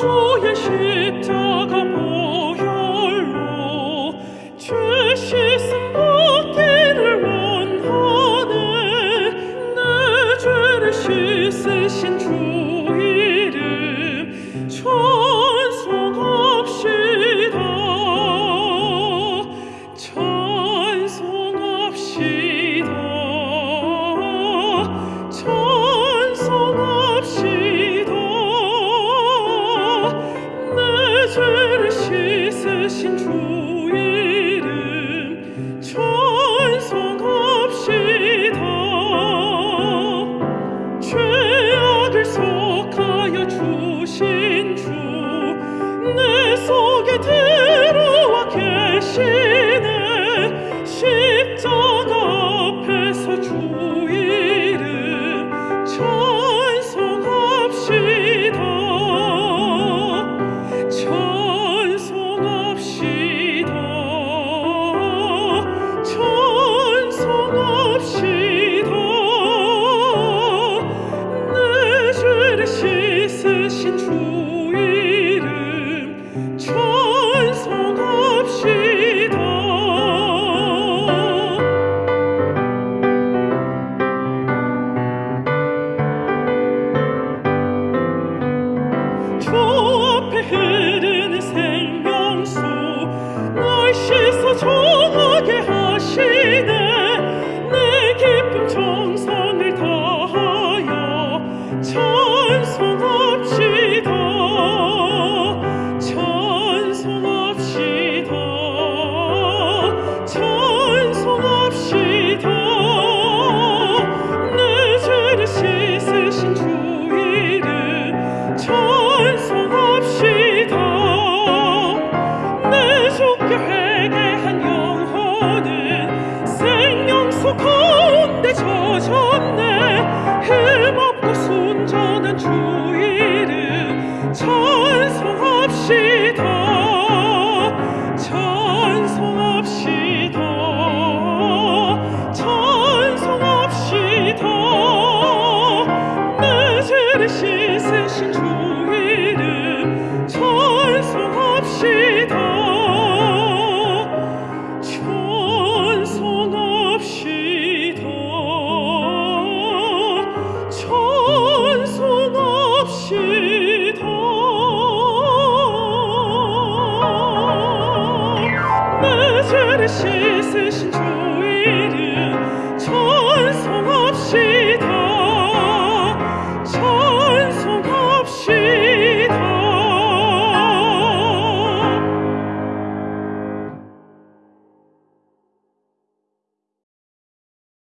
주의 십자가 보혈로 죄 씻음 받기를 원하네. 내 죄를 씻으신 주 신 주 이름 찬송합시다 죄악을 속하여 주신 주 내 속에 들어와 계시네 십자가 앞에서 주. 是所求 tree. 주 있으신 주의 이름.